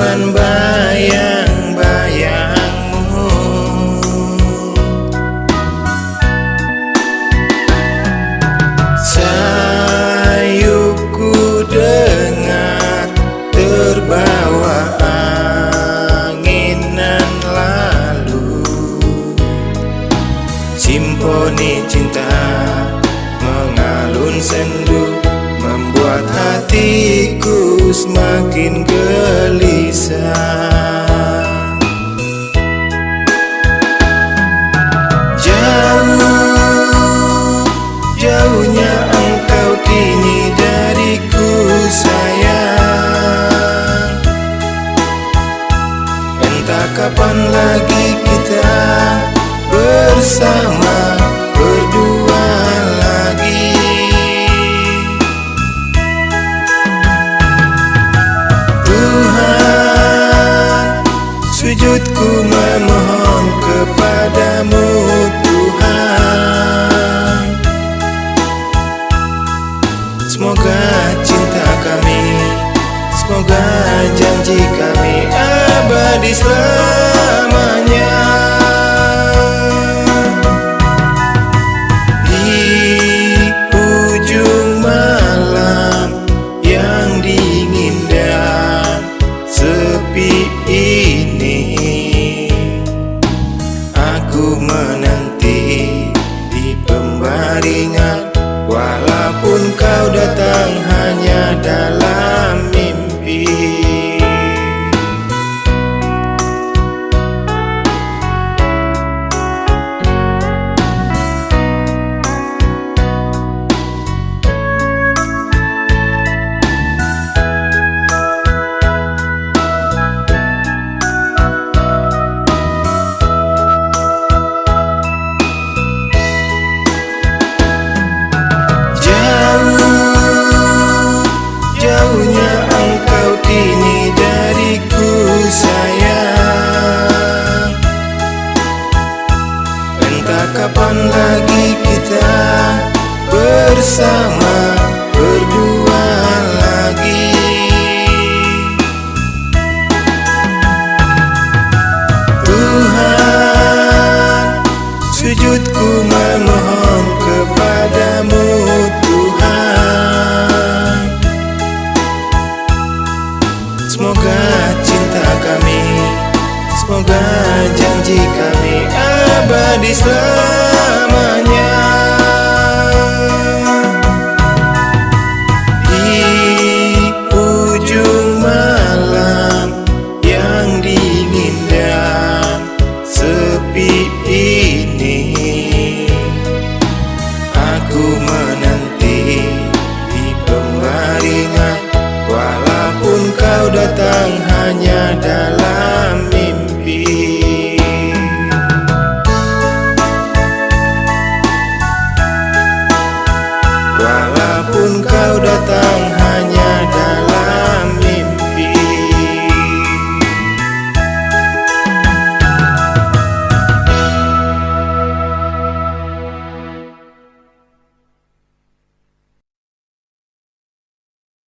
teman bayang-bayangmu. Sayuku dengar terbawa anginan lalu. Simponi cinta mengalun sendu Membuat hatiku semakin gelisah. Jauh, jauhnya engkau kini dariku sayang. Entah kapan lagi kita bersama kepadamu Tuhan. Semoga cinta kami, semoga janji kami abadi selamanya kapan lagi kita bersama berdua lagi? Tuhan, sujudku memohon kepadamu Tuhan. Semoga cinta kami, semoga janji kami abadi selamanya